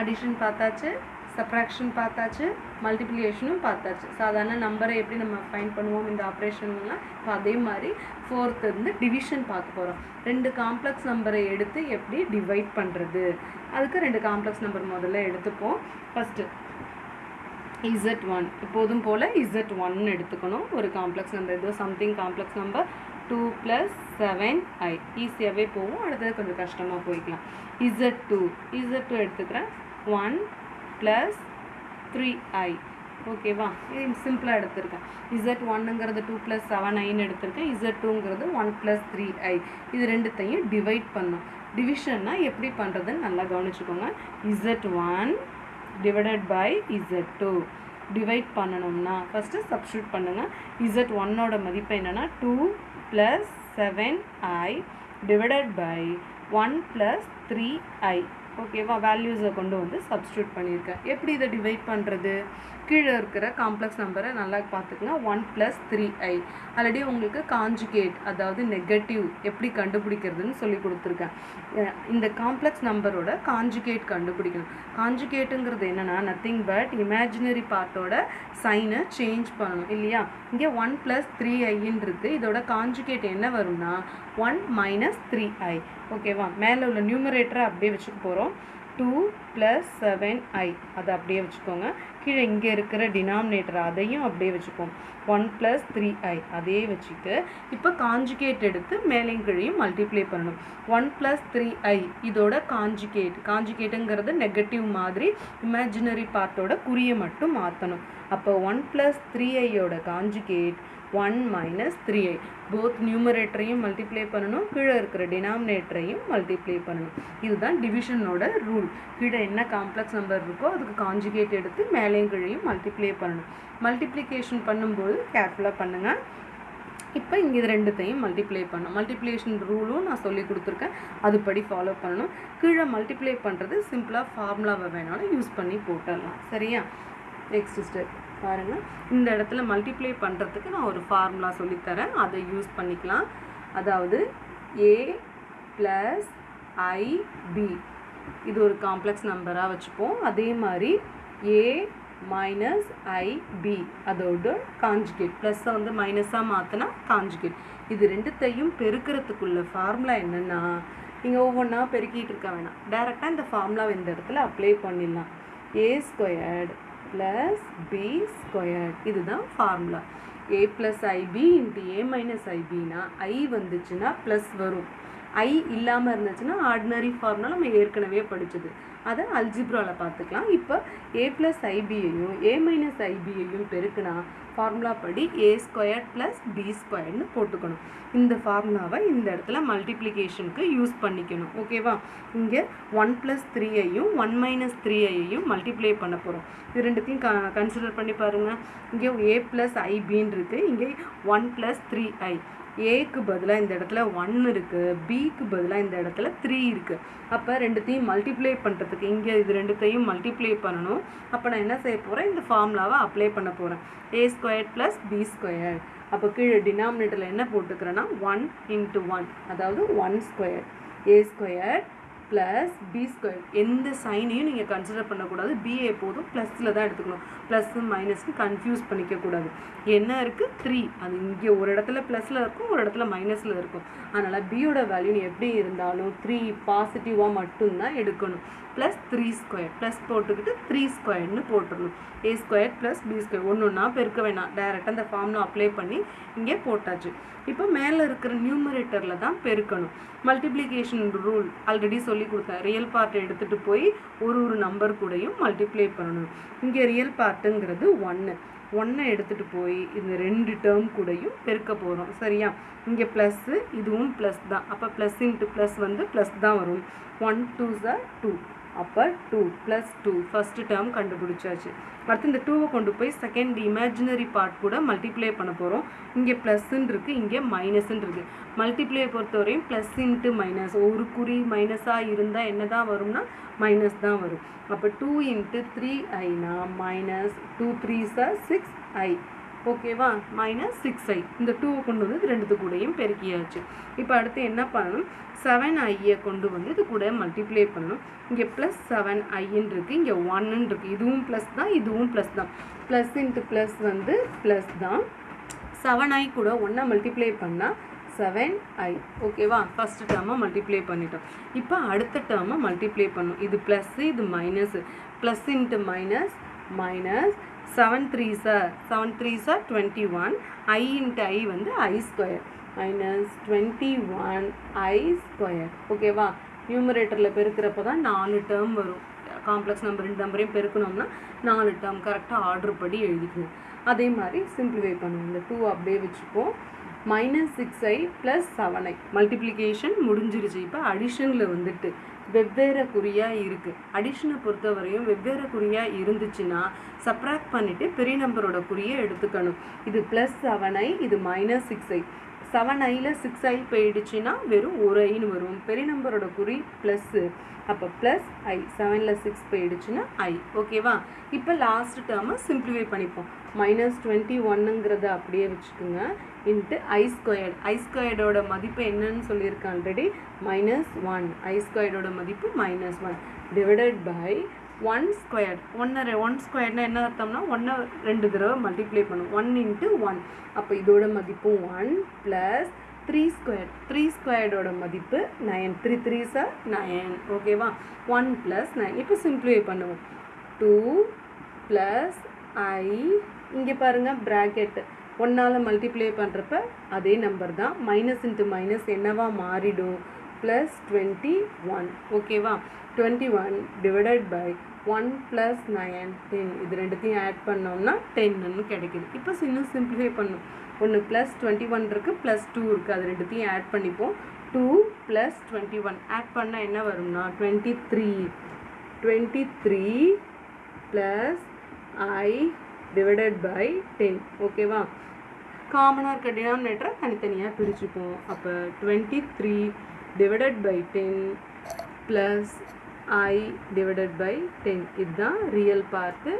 Addition பார்த்தாச்சு subtraction பார்த்தாச்சு மல்டிப்ளிகேஷனும் பார்த்தாச்சு. சாதாரண நம்பரை எப்படி நம்ம ஃபைன் பண்ணுவோம் இந்த ஆப்ரேஷன்லாம் இப்போ அதே மாதிரி ஃபோர்த் இருந்து டிவிஷன் பார்க்க போகிறோம் ரெண்டு காம்ப்ளெக்ஸ் நம்பரை எடுத்து எப்படி டிவைட் பண்ணுறது அதுக்கு ரெண்டு காம்ப்ளெக்ஸ் நம்பர் முதல்ல எடுத்துப்போம். ஃபஸ்ட்டு இசட் ஒன் எப்போதும் போல் இசட் ஒன்னு எடுத்துக்கணும். ஒரு காம்ப்ளெக்ஸ் நம்பர் ஏதோ something complex number two plus seven I ஈஸியாகவே போகும். அடுத்தது கொஞ்சம் கஷ்டமாக போய்க்கலாம். இசட் டூ இசட் டூ எடுத்துக்கிறேன். ஒன் ப்ளஸ் த்ரீ ஐ ஓகேவா இது சிம்பிளாக எடுத்திருக்கேன். இசட் ஒன்னுங்கிறது டூ ப்ளஸ் செவன் ஐன்னு எடுத்திருக்கேன். இசட் டூங்கிறது ஒன் ப்ளஸ் த்ரீ ஐ இது ரெண்டுத்தையும் டிவைட் பண்ணும். டிவிஷன்னா எப்படி பண்ணுறதுன்னு நல்லா கவனிச்சுக்கோங்க. Z one divided by Z two divide பண்ணணும்னா ஃபஸ்ட்டு சப்ஸ்டியூட் பண்ணுங்கள் இசட் ஒன்னோட மதிப்பு என்னென்னா two plus seven I divided by one plus three I ஓகேவா வேல்யூஸை கொண்டு வந்து சப்ஸ்டியூட் பண்ணியிருக்கேன் எப்படி இதை டிவைட் பண்ணுறது கீழே இருக்கிற காம்ப்ளெக்ஸ் நம்பரை நல்லா பார்த்துக்கங்க one plus three I already உங்களுக்கு காஞ்சுகேட் அதாவது நெகட்டிவ் எப்படி கண்டுபிடிக்கிறதுன்னு சொல்லி கொடுத்துருக்கேன். இந்த காம்ப்ளெக்ஸ் நம்பரோட காஞ்சுகேட் கண்டுபிடிக்கணும். காஞ்சுகேட்டுங்கிறது என்னென்னா நத்திங் பட் இமேஜினரி பார்ட்டோட சைனை சேஞ்ச் பண்ணணும் இல்லையா? இங்கே ஒன் ப்ளஸ் த்ரீ ஐன்றது இதோட காஞ்சுகேட் என்ன வரும்னா ஒன் மைனஸ் த்ரீ ஐ ஓகேவா மேலே உள்ள நியூமரேட்டரை அப்படியே வச்சுக்க போகிறோம் டூ ப்ளஸ் செவன் ஐ அதை அப்படியே வச்சுக்கோங்க. கீழே இங்கே இருக்கிற டினாமினேட்டர் அதையும் அப்படியே வச்சுக்கோங்க ஒன் ப்ளஸ் த்ரீ ஐ அதே வச்சுட்டு இப்போ காஞ்சுகேட் எடுத்து மேலையும் கீழையும் மல்டிப்ளை பண்ணணும். ஒன் ப்ளஸ் த்ரீ ஐ இதோட காஞ்சுகேட் காஞ்சுகேட்டுங்கிறது நெகட்டிவ் மாதிரி இமேஜினரி பார்ட்டோட குறியை மட்டும் மாற்றணும் அப்போ ஒன் ப்ளஸ் த்ரீ ஐயோட conjugate one minus three i both நியூமரேட்டரையும் multiply பண்ணணும். கீழே இருக்கிற டினாமினேட்டரையும் மல்டிப்ளை பண்ணணும். இதுதான் டிவிஷனோட ரூல் கீழே என்ன காம்ப்ளெக்ஸ் நம்பர் இருக்கோ அதுக்கு காஞ்சுகேட் எடுத்து மேலேயும் கீழையும் மல்டிப்ளை பண்ணணும். மல்டிப்ளிகேஷன் பண்ணும்போது கேர்ஃபுல்லாக பண்ணுங்கள் இப்போ இங்கே இது ரெண்டுத்தையும் மல்டிப்ளை பண்ணணும். மல்டிப்ளேஷன் ரூலும் நான் சொல்லி கொடுத்துருக்கேன். அதுபடி ஃபாலோ பண்ணணும். கீழே மல்டிப்ளை பண்ணுறது சிம்பிளாக ஃபார்முலாவை வேணாலும் யூஸ் பண்ணி போட்டுடலாம். சரியா? நெக்ஸ்ட் ஸ்டெப் பாருங்கள் இந்த இடத்துல மல்டிப்ளை பண்ணுறதுக்கு நான் ஒரு ஃபார்முலா சொல்லித்தரேன். அதை யூஸ் பண்ணிக்கலாம். அதாவது ஏ ப்ளஸ் ஐபி இது ஒரு காம்ப்ளெக்ஸ் நம்பராக வச்சுப்போம். அதே மாதிரி ஏ மைனஸ் ஐபி அதோட காஞ்சுகேட் ப்ளஸ்ஸை வந்து மைனஸாக மாற்றினா காஞ்சுகேட் இது ரெண்டுத்தையும் பெருக்கிறதுக்குள்ள ஃபார்முலா என்னென்னா நீங்கள் ஒவ்வொன்றா பெருக்கிட்டு இருக்க வேணாம். டேரெக்டாக இந்த ஃபார்முலாவை இந்த இடத்துல அப்ளை பண்ணிடலாம். A squared plus b squared இதுதான் formula a plus i b into a minus ஐபினா i வந்துச்சுன்னா ப்ளஸ் வரும். ஐ இல்லாமல் இருந்துச்சுன்னா ஆர்டினரி ஃபார்முலா நம்ம ஏற்கனவே படிச்சது. அதை அல்ஜிப்ராவில் பார்த்துக்கலாம். இப்போ ஏ ப்ளஸ் ஐபியையும் ஏ மைனஸ் ஐபியையும் பெருக்குனா ஃபார்முலா படி ஏ ஸ்கொயர் ப்ளஸ் பி ஸ்கொயர்னு போட்டுக்கணும். இந்த ஃபார்முலாவை இந்த இடத்துல மல்டிப்ளிகேஷனுக்கு யூஸ் பண்ணிக்கணும். ஓகேவா இங்கே ஒன் ப்ளஸ் த்ரீயையும் ஒன் மைனஸ் த்ரீயையும் மல்டிப்ளை பண்ண போகிறோம் இது ரெண்டுத்தையும் க கன்சிடர் பண்ணி பாருங்கள் இங்கே ஏ ப்ளஸ் ஐபின்னு இருக்குது இங்கே ஒன் ப்ளஸ் த்ரீ ஐ ஏக்கு பதிலாக இந்த இடத்துல ஒன் இருக்குது பிக்கு பதிலாக இந்த இடத்துல த்ரீ இருக்குது அப்போ ரெண்டுத்தையும் மல்டிப்ளை பண்ணுறதுக்கு இங்கே இது ரெண்டுத்தையும் மல்டிப்ளை பண்ணணும். அப்போ நான் என்ன செய்ய போகிறேன் இந்த ஃபார்முலாவை அப்ளை பண்ண போகிறேன் a square plus b square அப்போ கீழே டினாமினேட்டரில் என்ன போட்டுக்கிறேன்னா ஒன் இன்ட்டு ஒன் அதாவது one square a square plus b square எந்த சைனையும் நீங்கள் கன்சிடர் பண்ணக்கூடாது. பிஏ போதும். ப்ளஸில் தான் எடுத்துக்கணும். ப்ளஸ்ஸு மைனஸ்னு கன்ஃபியூஸ் பண்ணிக்கக்கூடாது. என்ன இருக்குது த்ரீ அது இங்கே ஒரு இடத்துல ப்ளஸில் இருக்கும் ஒரு இடத்துல மைனஸில் இருக்கும். அதனால் பியோட வேல்யூ எப்படி இருந்தாலும் த்ரீ பாசிட்டிவாக மட்டும்தான் எடுக்கணும். ப்ளஸ் த்ரீ ஸ்கொயர் ப்ளஸ் போட்டுக்கிட்டு த்ரீ ஸ்கொயர்னு போட்டுடணும். A square plus b square ஒன்று ஒன்றா பெருக்க வேணாம். டேரெக்டாக அந்த ஃபார்முலா அப்ளை பண்ணி இங்கே போட்டாச்சு. இப்போ மேலே இருக்கிற நியூமரேட்டரில் தான் பெருக்கணும். மல்டிப்ளிகேஷன் ரூல் ஆல்ரெடி சொல்லி கொடுத்தேன் ரியல் பார்ட்டை எடுத்துகிட்டு போய் ஒரு ஒரு நம்பர் கூடயும் மல்டிப்ளை பண்ணணும். இங்கே ரியல் பார்ட்டுங்கிறது ஒன்று ஒன்றை எடுத்துகிட்டு போய் இந்த ரெண்டு டேர்ம் கூடயும் பெருக்க போகிறோம் சரியா? இங்கே ப்ளஸ்ஸு இதுவும் ப்ளஸ் தான். அப்போ ப்ளஸ் இன்ட்டு ப்ளஸ் வந்து ப்ளஸ் தான் வரும். ஒன் டூ சார் டூ அப்போ two plus two first term கண்டுபிடிச்சாச்சு. அடுத்து இந்த டூவை கொண்டு போய் செகண்ட் இமேஜினரி பார்ட் கூட மல்டிப்ளை பண்ண போகிறோம் இங்கே ப்ளஸ்ன்னு இருக்குது இங்கே மைனஸ்ன்னு இருக்குது மல்டிப்ளை பொறுத்தவரையும் ப்ளஸ் இன்ட்டு மைனஸ் ஒரு குறி மைனஸாக இருந்தால் என்ன தான் வரும்னா மைனஸ் தான் வரும். அப்போ two into three Aina minus two three sir six i ஓகேவா? மைனஸ் சிக்ஸ் ஐ இந்த டூவை கொண்டு வந்து இது ரெண்டுத்து கூடயும் பெருக்கியாச்சு. இப்போ அடுத்து என்ன பண்ணணும்? செவன் ஐயை கொண்டு வந்து இது கூட மல்டிப்ளை பண்ணணும். இங்கே ப்ளஸ் செவன் ஐன்னு இருக்குது இங்கே ஒன்னு இருக்குது இதுவும் ப்ளஸ் தான் இதுவும் ப்ளஸ் தான். ப்ளஸ் இன்ட்டு ப்ளஸ் வந்து ப்ளஸ் தான். செவன் ஐ கூட ஒன்றா மல்டிப்ளை பண்ணால் செவன் ஐ ஓகேவா? ஃபஸ்ட்டு டேர்மை மல்டிப்ளை பண்ணிட்டோம். இப்போ அடுத்த டேர்மை மல்டிப்ளை பண்ணும். இது ப்ளஸ்ஸு இது minus plus into minus minus seven three sir seven three sir twenty one i into i வந்து i square minus twenty one i square ஓகேவா நியூமரேட்டரில் பெருக்கிறப்ப தான் நாலு டேர்ம் வரும். காம்ப்ளெக்ஸ் நம்பர் ரெண்டு நம்பரையும் பெருக்கணும்னா நாலு டேர்ம் கரெக்டாக ஆர்டர் படி எழுதிக்கணும். அதே மாதிரி சிம்பிளிஃபை பண்ணுவோம். இந்த டூ அப்படியே வச்சுப்போம். Minus six i plus seven i multiplication முடிஞ்சிருச்சு. இப்போ அடிஷனில் வந்துட்டு வெவ்வேறு குறியாக இருக்குது அடிஷனை பொறுத்தவரையும் வெவ்வேறு குறியாக இருந்துச்சுன்னா சப்ராக்ட் பண்ணிவிட்டு பெரிய நம்பரோட குறியை எடுத்துக்கணும். இது ப்ளஸ் செவன் ஐ இது மைனஸ் சிக்ஸ் ஐ செவன் ஐயில் சிக்ஸ் ஐ போயிடுச்சுன்னா வெறும் ஒரு ஐன்னு வரும். பெரிய நம்பரோட குறி ப்ளஸ்ஸு அப்போ ப்ளஸ் ஐ செவனில் சிக்ஸ் போயிடுச்சுன்னா ஐ ஓகேவா இப்போ லாஸ்ட் டேர்மை சிம்பிளிஃபை பண்ணிப்போம். மைனஸ் டுவெண்ட்டி ஒன்னுங்கிறத அப்படியே வச்சுக்கோங்க. இன்ட்டு ஐ ஸ்கொயர்ட் ஐ ஸ்கொயர்டோட மதிப்பு என்னன்னு சொல்லியிருக்கேன் ஆல்ரெடி மைனஸ் ஒன் ஐ ஸ்கொயர்டோட மதிப்பு minus one divided by one squared ஒன்று ஒன் ஸ்கொயர்னா என்ன அர்த்தம்னா ஒன்றை ரெண்டு தடவை மல்டிப்ளை பண்ணும். ஒன் இன்ட்டு ஒன் அப்போ இதோட மதிப்பு one plus three square three ஸ்கொயர்டோட மதிப்பு nine three three sir nine ஓகேவா ஒன் ப்ளஸ் நைன் இப்போ சிம்ப்ளிஃபை பண்ணுவோம். டூ ப்ளஸ் ஐ இங்கே பாருங்கள் ப்ராக்கெட்டு ஒன்றால் மல்டிப்ளை பண்ணுறப்ப அதே நம்பர் தான். மைனஸ் இன்ட்டு மைனஸ் என்னவா மாறிடும்? ப்ளஸ் டுவெண்ட்டி ஒன் ஓகேவா twenty one divided by one plus nine ten இது ரெண்டுத்தையும் ஆட் பண்ணோம்னா டென்னு கிடைக்குது. இப்போ இன்னும் சிம்பிளிஃபை பண்ணும். ஒன்று ப்ளஸ் டுவெண்ட்டி ஒன் இருக்குது ப்ளஸ் டூ இருக்குது அது ரெண்டுத்தையும் ஆட் பண்ணிப்போம். Two plus twenty one add பண்ணால் என்ன வரும்னா twenty three twenty three plus i divided by ten ஓகேவா காமனாக இருக்க டினாமினேட்டரை தனித்தனியாக பிரிச்சுப்போம் அப்போ twenty three divided by ten plus i divided by ten இதுதான் ரியல் பார்ட்டு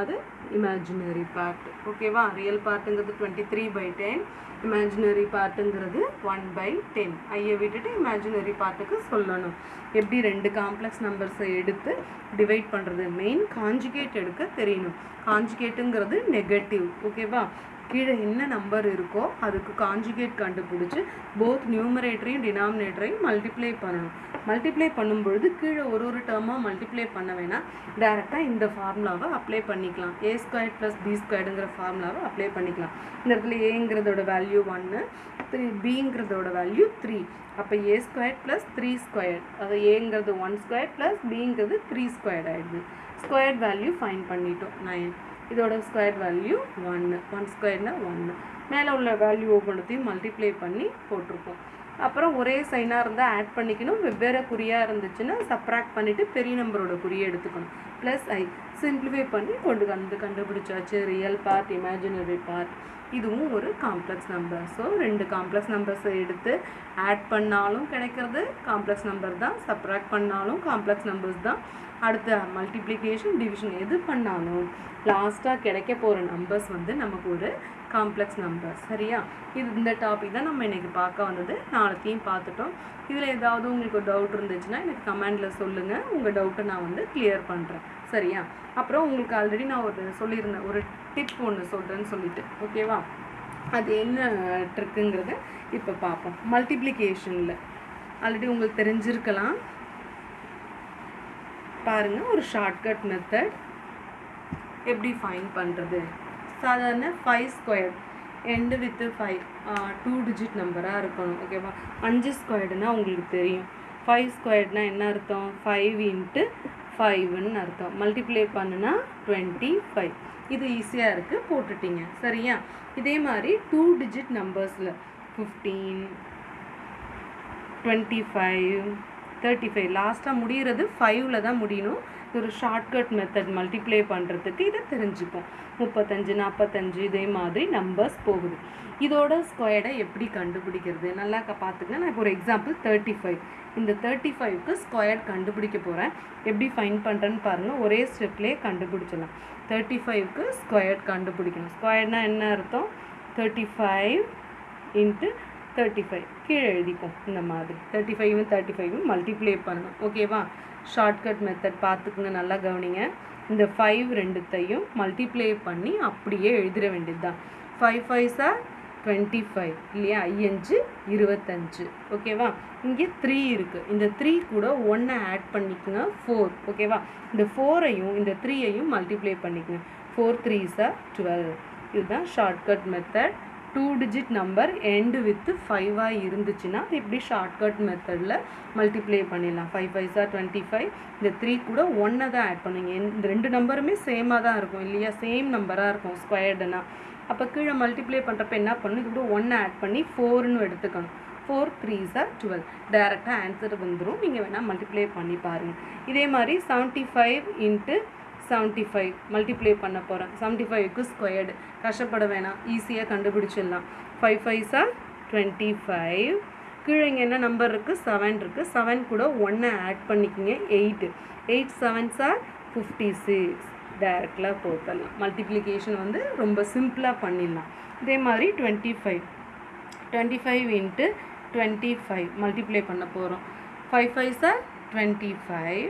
அது இமேஜினரி பார்ட் ஓகேவா real பார்ட்டுங்கிறது twenty three by ten imaginary பார்ட்டுங்கிறது one by ten ஐயை விட்டுட்டு இமேஜினரி பார்ட்டுக்கு சொல்லணும். எப்படி ரெண்டு காம்ப்ளெக்ஸ் நம்பர்ஸை எடுத்து டிவைட் பண்ணுறது மெயின் காஞ்சுகேட் எடுக்க தெரியணும். காஞ்சுகேட்டுங்கிறது நெகட்டிவ் ஓகேவா கீழே என்ன நம்பர் இருக்கோ அதுக்கு காஞ்சுகேட் கண்டுபிடிச்சி போத் நியூமரேட்டரையும் டினாமினேட்டரையும் மல்டிப்ளை பண்ணணும். மல்டிப்ளை பண்ணும்பொழுது கீழே ஒரு ஒரு டேர்மாக மல்டிப்ளை பண்ண வேணாம். டேரெக்டாக இந்த ஃபார்முலாவை அப்ளை பண்ணிக்கலாம். ஏ ஸ்கொயர் ப்ளஸ் பி ஸ்கொயர்டுங்கிற ஃபார்முலாவை அப்ளை பண்ணிக்கலாம். இந்த இடத்துல ஏங்கிறதோட வேல்யூ ஒன்று த்ரீ பிங்கிறதோட வேல்யூ த்ரீ அப்போ a square plus three square அது ஏங்கிறது ஒன் ஸ்கொயர் ப்ளஸ் பிங்கிறது த்ரீ ஸ்கொயர் ஆகிடுது ஸ்கொயர் வேல்யூ ஃபைன் பண்ணிட்டோம். நைன் இதோட ஸ்கொயர் வேல்யூ ஒன்று ஒன் ஸ்கொயர்னால் ஒன்று மேலே உள்ள வேல்யூ ஒவ்வொன்றத்தையும் மல்டிப்ளை பண்ணி போட்டிருப்போம். அப்புறம் ஒரே சைனாக இருந்தால் ஆட் பண்ணிக்கணும். வெவ்வேறு குறியாக இருந்துச்சுன்னா சப்ராக்ட் பண்ணிவிட்டு பெரிய நம்பரோட குறியை எடுத்துக்கணும். ப்ளஸ் ஐ சிம்பிளிஃபை பண்ணி கொண்டு வந்து கண்டுபிடிச்சாச்சு. ரியல் பார்ட் இமேஜினரி பார்ட் இதுவும் ஒரு காம்ப்ளெக்ஸ் நம்பர் ஸோ ரெண்டு காம்ப்ளெக்ஸ் நம்பர்ஸை எடுத்து ஆட் பண்ணாலும் கிடைக்கிறது. காம்ப்ளெக்ஸ் நம்பர் தான். சப்ராக்ட் பண்ணாலும் காம்ப்ளெக்ஸ் நம்பர்ஸ் தான். அடுத்த மல்டிப்ளிகேஷன் டிவிஷன் எது பண்ணாலும் லாஸ்ட்டாக கிடைக்க போகிற நம்பர்ஸ் வந்து நமக்கு ஒரு காம்ப்ளெக்ஸ் நம்பர் சரியா? இது இந்த டாபிக் தான் நம்ம இன்றைக்கி பார்க்க வந்தது. நாளைத்தையும் பார்த்துட்டோம். இதில் ஏதாவது உங்களுக்கு டவுட் இருந்துச்சுன்னா எனக்கு கமெண்டில் சொல்லுங்கள் உங்கள் டவுட்டை நான் வந்து கிளியர் பண்ணுறேன் சரியா? அப்புறம் உங்களுக்கு ஆல்ரெடி நான் ஒரு சொல்லியிருந்தேன். ஒரு டிப் ஒன்று சொல்கிறேன்னு சொல்லிட்டு. ஓகேவா அது என்ன ட்ரிக்குங்கிறத இப்போ பார்ப்போம். மல்டிப்ளிகேஷனில் ஆல்ரெடி உங்களுக்கு தெரிஞ்சிருக்கலாம். பாருங்கள் ஒரு ஷார்ட்கட் மெத்தட் எப்படி ஃபைன் பண்ணுறது சாதாரண five square end with five two digit நம்பராக இருக்கணும் ஓகேவா அஞ்சு ஸ்கொயர்டுனா உங்களுக்கு தெரியும். ஃபைவ் ஸ்கொயர்ட்னா என்ன அர்த்தம்? ஃபைவ் இன்ட்டு ஃபைவ்னு அர்த்தம். மல்டிப்ளை பண்ணுனா டுவெண்ட்டி ஃபைவ் இது ஈஸியாக இருக்குது போட்டுட்டீங்க. சரியா? இதே மாதிரி two digit நம்பர்ஸில் fifteen twenty five thirty five லாஸ்ட்டாக முடிகிறது ஃபைவ்ல தான் முடியணும். இது ஒரு ஷார்ட்கட் மெத்தட் மல்டிப்ளை பண்ணுறதுக்கு இதை தெரிஞ்சுப்போம். முப்பத்தஞ்சு நாற்பத்தஞ்சு இதே மாதிரி நம்பர்ஸ் போகுது. இதோட ஸ்கொயர்டை எப்படி கண்டுபிடிக்கிறது? நல்லா க பார்த்துங்க நான் இப்போ ஒரு எக்ஸாம்பிள் தேர்ட்டி ஃபைவ் இந்த தேர்ட்டி ஃபைவ்க்கு ஸ்கொயர் கண்டுபிடிக்க போகிறேன் எப்படி ஃபைன் பண்ணுறேன்னு பாருங்கள் ஒரே ஸ்டெப்லேயே கண்டுபிடிச்சிடலாம். தேர்ட்டி ஃபைவ்க்கு ஸ்கொயர் கண்டுபிடிக்கணும். ஸ்கொயர்னா என்ன அர்த்தம்? Thirty five into thirty five கீழே எழுதிக்கும் இந்த மாதிரி. தேர்ட்டி ஃபைவும் தேர்ட்டி ஃபைவும் மல்டிப்ளை பண்ணணும். ஓகேவா ஷார்ட்கட் மெத்தட் பார்த்துக்குங்க நல்லா கவனிங்க. இந்த ஃபைவ் ரெண்டுத்தையும் மல்டிப்ளை பண்ணி அப்படியே எழுதிட வேண்டியது தான் five five sir twenty five இல்லையா? ஐயஞ்சு இருபத்தஞ்சு. ஓகேவா இங்கே த்ரீ இருக்குது இந்த த்ரீ கூட ஒன்றை ஆட் பண்ணிக்கோங்க ஃபோர் ஓகேவா இந்த ஃபோரையும் இந்த த்ரீயையும் மல்டிப்ளை பண்ணிக்கோங்க. ஃபோர் த்ரீ சார் டுவெல் இதுதான் shortcut method two digit number end with ஃபைவாக இருந்துச்சுன்னா இப்படி ஷார்ட்கட் மெத்தடில் மல்டிப்ளை பண்ணிடலாம். Five five sir twenty five இந்த த்ரீ கூட ஒன்றை தான் ஆட் பண்ணுங்க. இந்த ரெண்டு நம்பருமே சேமாக தான் இருக்கும் இல்லையா? சேம் நம்பராக இருக்கும் ஸ்கொயர்டுனா அப்போ கீழே மல்டிப்ளை பண்ணுறப்ப என்ன பண்ணணும்? இது கூட ஒன்றை ஆட் பண்ணி ஃபோர்னு எடுத்துக்கணும். ஃபோர் த்ரீ சார் டுவெல் டேரெக்டாக ஆன்சர் வந்துடும் நீங்கள் வேணால் மல்டிப்ளை பண்ணி பாருங்கள் இதே மாதிரி seventy five into seventy five multiply பண்ண போகிறேன் செவன்ட்டி ஃபைவ்க்கு ஸ்கொயர்டு கஷ்டப்பட வேணாம். ஈஸியாக கண்டுபிடிச்சிடலாம். Five five sir twenty five கீழே இங்கே என்ன நம்பர் இருக்குது செவன் இருக்குது செவன் கூட ஒன்றை ஆட் பண்ணிக்கிங்க. Eight eight seven are fifty six டேரெக்டாக போட்டலாம் மல்டிப்ளிகேஷன் வந்து ரொம்ப சிம்பிளாக பண்ணிடலாம். இதே மாதிரி twenty five twenty five into twenty five multiply பண்ண போகிறோம் five five are twenty five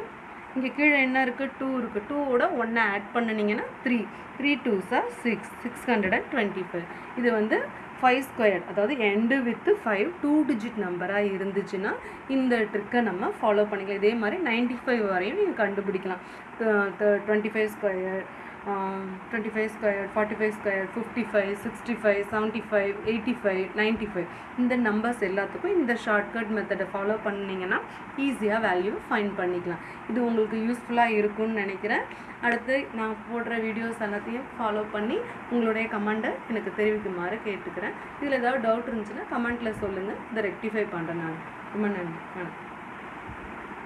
இங்கே கீழே என்ன இருக்குது டூ இருக்குது டூவோட ஒன்றை add பண்ணினீங்கன்னா three three two sir six six hundred and twenty five இது வந்து ஃபைவ் ஸ்கொயர் அதாவது end with five two digit நம்பராக இருந்துச்சுன்னா இந்த ட்ரிக்கை நம்ம ஃபாலோ பண்ணிக்கலாம். இதே மாதிரி நைன்ட்டி ஃபைவ் வரையும் நீங்கள் கண்டுபிடிக்கலாம். Twenty five square twenty five square forty five square fifty five sixty five seventy five eighty five ninety five இந்த நம்பர்ஸ் எல்லாத்துக்கும் இந்த ஷார்ட்கட் மெத்தடை ஃபாலோ பண்ணிங்கன்னா ஈஸியாக வேல்யூ ஃபைன் பண்ணிக்கலாம். இது உங்களுக்கு யூஸ்ஃபுல்லாக இருக்கும்னு நினைக்கிறேன். அடுத்து நான் போடுற வீடியோஸ் எல்லாத்தையும் ஃபாலோ பண்ணி உங்களுடைய கமெண்ட்டை எனக்கு தெரிவிக்குமாறு கேட்டுக்கிறேன். இதில் ஏதாவது டவுட் இருந்துச்சுன்னா கமெண்ட்டில் சொல்லுங்கள் இதை ரெக்டிஃபை பண்ணுறேன் நான். ரொம்ப நன்றி. வணக்கம்.